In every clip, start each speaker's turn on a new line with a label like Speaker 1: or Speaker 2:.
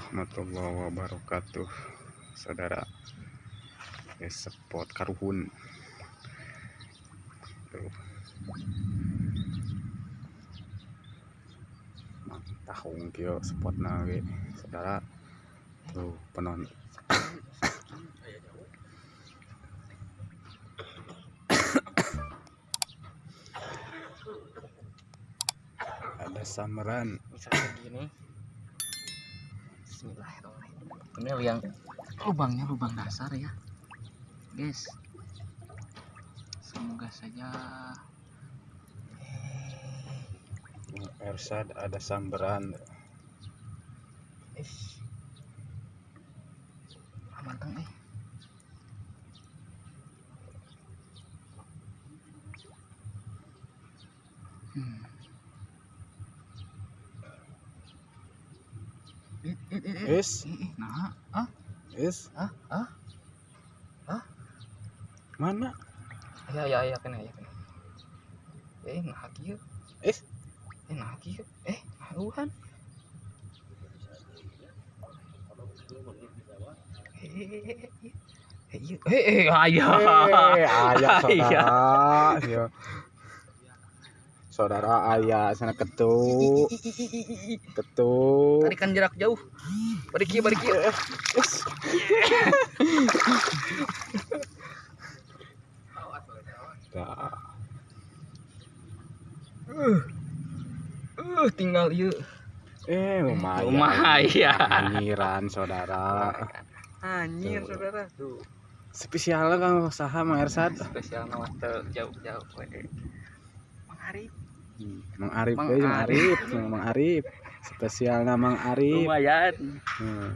Speaker 1: Warahmatullahi wabarakatuh. Saudara spot karuhun tuh. Mantah ungkio spot nawe. Saudara tuh penon ada sameran.
Speaker 2: Misalnya gini Bismillahirrahmanirrahim. Ini yang lubangnya lubang dasar ya. Guys. Semoga saja.
Speaker 1: Ersad ada samberan
Speaker 2: ish. Ah, manteng eh. Hmm. Eh, eh, eh, eh.
Speaker 1: Is
Speaker 2: Eh, eh, nah, ah,
Speaker 1: is
Speaker 2: ah, ah,
Speaker 1: mana
Speaker 2: ya, ya, ya, kena, ya, kena. Eh, nah, kieu.
Speaker 1: Eh?
Speaker 2: eh, nah, kieu. Eh, nah, uhan. Eh, eh, eh, eh, eh. Eh, iya. eh, eh, ayah.
Speaker 1: Eh, ayah
Speaker 2: Ayah.
Speaker 1: Saudara ayah sana ketuk ketuk
Speaker 2: Tarikan jarak jauh. Balik kieu, balik. Uh, uh, tinggal ieu.
Speaker 1: eh lumayan
Speaker 2: Lumayan.
Speaker 1: anyiran saudara
Speaker 2: Anjir,
Speaker 1: Tuh.
Speaker 2: saudara. Tuh.
Speaker 1: spesialnya kang usaha Mang Ersad
Speaker 2: Spesial nama teu jauh-jauh we. Mang Arif.
Speaker 1: Hmm, Mang Arif
Speaker 2: Mang
Speaker 1: euy, Mang
Speaker 2: Arif.
Speaker 1: Arif Mang Arif spesialnya Mang Arif
Speaker 2: Lumayan.
Speaker 1: Hmm.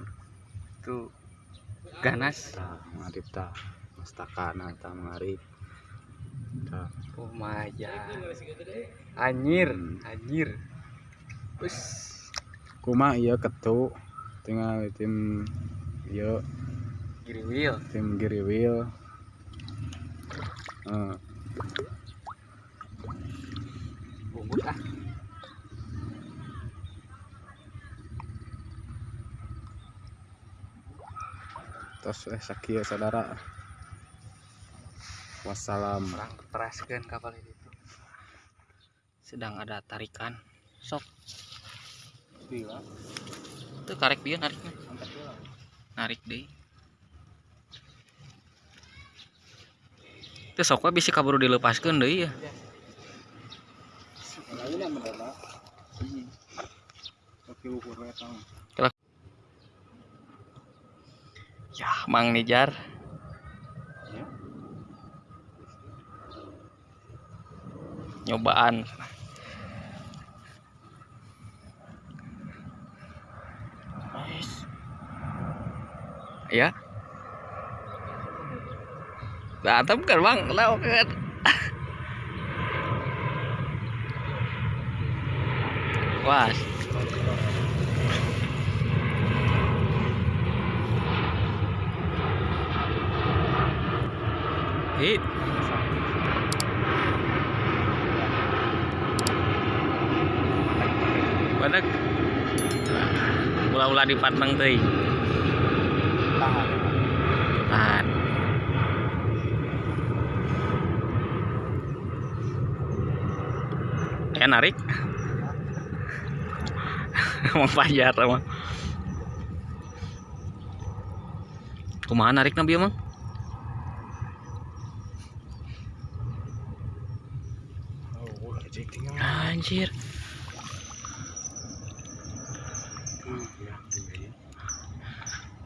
Speaker 2: Tuh. Ganas.
Speaker 1: tah Mang Arif tah mastakana tah Mang Arif tah
Speaker 2: Lumayan. Anjir,
Speaker 1: Hmm.
Speaker 2: anjir. Us.
Speaker 1: kuma iya ketuk tinggal tim iya
Speaker 2: Giri wheel.
Speaker 1: tim giriwil Eh, eh sakia saudara wassalam
Speaker 2: Orang teraskan kapal itu. Sedang ada tarikan. Sok. Itu karek dia nariknya. Narik deh. Itu sok we bisa kaburu dilepaskan deh ya. Ya, Mang Nijar. Nyobaan. Ya. Berantem kan bang, lewat kan. Wah. Hit. Badak. Ulah-ulah di Patang teuing. Tahan. Ya narik. Emang pajar emang. Kumaha narik nabi emang? Anjir.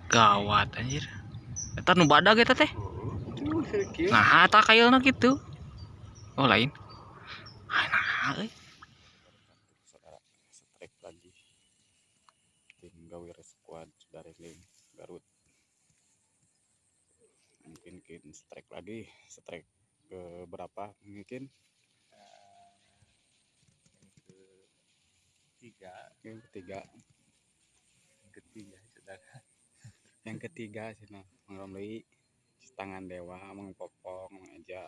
Speaker 2: Gawat anjir. Eta nu badag eta teh. Nah, eta kayelna gitu. Oh, lain. Ah, nah,
Speaker 1: strike lagi tim gawir squad dari link Garut mungkin mungkin strike lagi strike ke berapa mungkin
Speaker 3: ketiga.
Speaker 1: Yang ketiga.
Speaker 3: Yang ketiga saudara.
Speaker 1: Yang ketiga sih nah tangan dewa mengpopong aja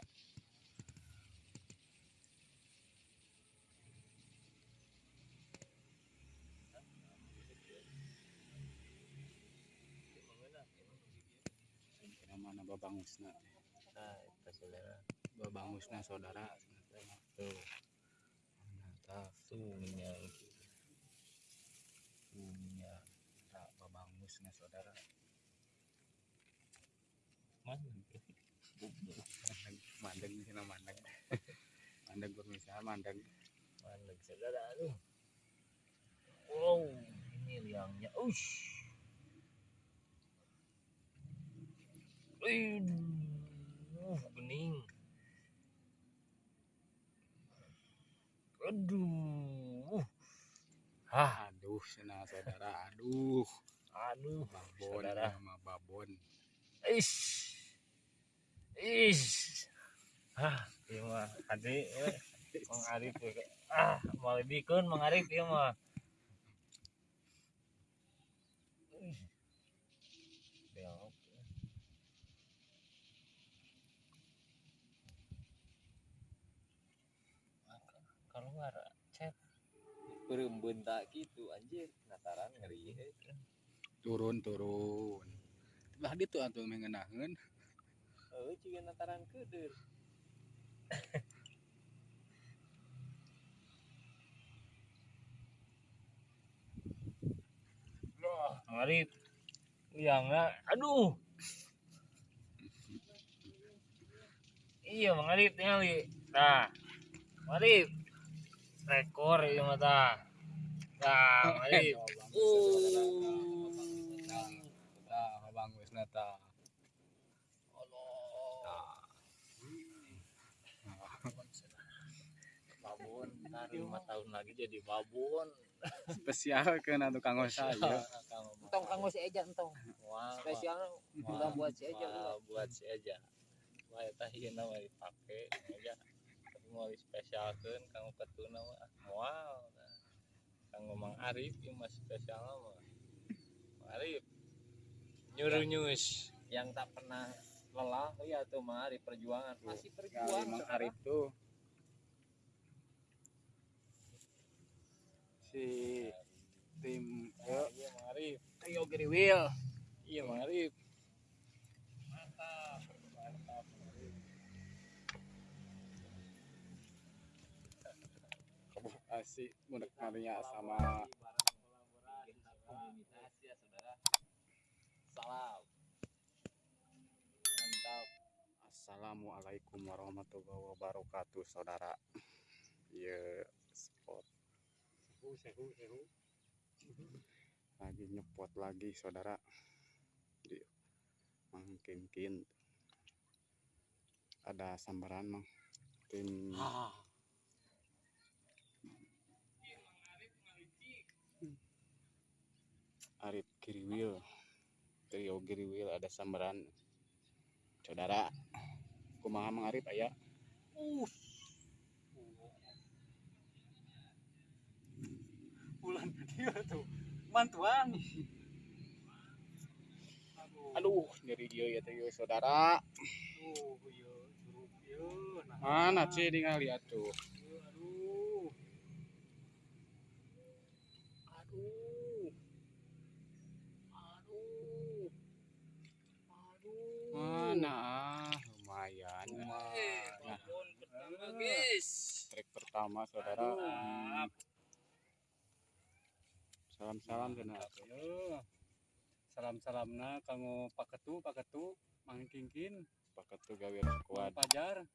Speaker 1: mana babang usna
Speaker 3: nah itu saudara.
Speaker 1: Babang usna saudara.
Speaker 3: Tuh nah tuh
Speaker 1: nah, babangusna saudara.
Speaker 3: Mana
Speaker 1: mandeng sih mandeng. Mandeng pemirsa mandeng.
Speaker 3: Mana saudara aduh wow ini liangnya. Ush. Uh bening. Aduh. Ah
Speaker 1: aduh sana saudara aduh
Speaker 3: aduh
Speaker 1: babon
Speaker 3: Saudara.
Speaker 1: sama babon.
Speaker 3: Ish. Ish. Ah iya mah. Tadi eh, Mang Arif ya, ah mau lebih kan Mang Arif ya mah. Chat berembun tak gitu anjir. Nataran ngeri eh.
Speaker 1: Turun turun lah dia tuh atuh mengenahan
Speaker 3: Oh, juga nataran. Wah, ngarip. Iya enggak. Aduh. Iya, mengarip tinggali. Nah. Ngarip. Rekor iya mata. Nah, ngarip. Uh.
Speaker 1: Nah babangusna ta
Speaker 3: babon ntar lima tahun lagi jadi babon.
Speaker 1: Spesial kan tukang saya
Speaker 4: Entong kanggo si Eja entong. Spesial udah buat si
Speaker 3: wah,
Speaker 4: udah.
Speaker 3: buat si Eja. Wah eta na mah dipake aja mau dispesialkeun kanggo ketuna mah. Wow kanggo Mang Arif ieu mah spesial mah nyuruh nyus yang tak pernah lelah ya tuh Mang Arif perjuangan. Masih
Speaker 1: Mang
Speaker 3: saudara.
Speaker 1: Arif tuh. Si tim
Speaker 3: Nah, iya Mang Arif
Speaker 4: Trio Geriwil.
Speaker 3: iya Mang Arif mantap. Mantap Mang Arif.
Speaker 1: asik. Maria sama
Speaker 3: ya salam mantap.
Speaker 1: Assalamualaikum warahmatullahi wabarakatuh saudara. Ya spot.
Speaker 3: Sehu sehu sehu
Speaker 1: lagi nyepot lagi saudara. Di mangkinkin. Ada sambaran mang tim Arif Giriwil trio Giriwil ada sambaran saudara kumaha mang Arif aya
Speaker 4: Bulan dia tuh. Mantuan.
Speaker 1: aduh nyeri ieu ya teh saudara
Speaker 4: Tuh, yo. Nah,
Speaker 1: mana sih ningali atuh
Speaker 4: aduh. Aduh. Aduh. Aduh.
Speaker 1: mana ah, lumayan
Speaker 4: Eh,
Speaker 1: Nah,
Speaker 4: babon pertama, guys.
Speaker 1: Trik pertama saudara. Salam-salam cenah
Speaker 4: Yo. Salam-salamna kanggo paketu paketu mangkingkin
Speaker 1: paket tuh gawir
Speaker 4: Mang
Speaker 1: kuat
Speaker 4: Pajar.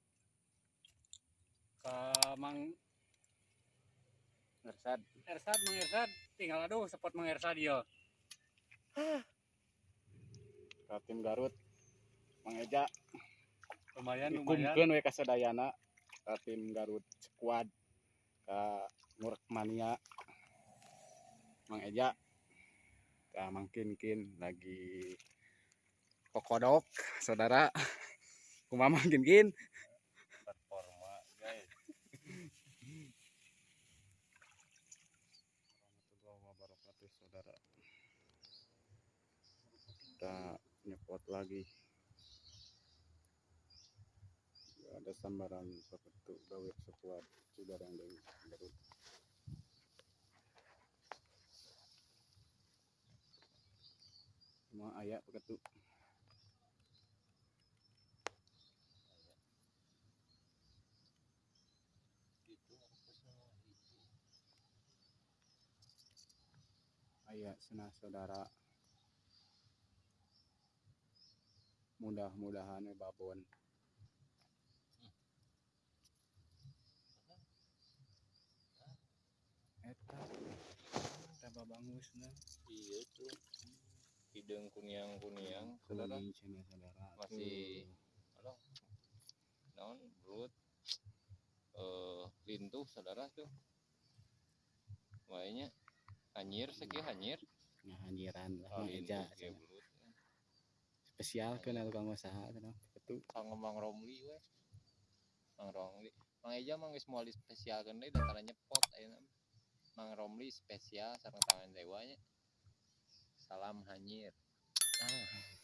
Speaker 4: Ka Mang
Speaker 1: ngersad
Speaker 4: Ersad Mang Ersad. Tinggal aduh sepot Mang Ersad yo.
Speaker 1: Ka tim Garut. Mang Eja.
Speaker 4: Lumayan lumayan.
Speaker 1: dikumkeun we ka sadayana ka tim Garut squad ka Murek Mania. Mang Eja ka mangkinkin lagi kokodok saudara. Kumaha mangkinkin
Speaker 3: performa guys.
Speaker 1: Saudara. Kita nyepot lagi ada sambaran seperti gawit sekuat sudah yang dari Garut. Semua ayat peketuk. ayat senah saudara mudah-mudahan ya babon. Eta. Eta babangusna
Speaker 3: iya tuh hidung kuniang kuniang saudara. Masih-
Speaker 1: Tuh.
Speaker 3: naon belut eh lintuh saudara tuh. Wahnya hanyir segi hanyir
Speaker 1: ngahanyiran lah
Speaker 3: oh, ge belut
Speaker 1: spesial kan tukang usaha cenah itu
Speaker 3: kang Mang Romli we Mang Romli. Mang Eja mang geus moal spesialkeun deui datara nyepot ayeuna Mang Romli spesial sareng tangan dewanya. Salam hanyir. Ah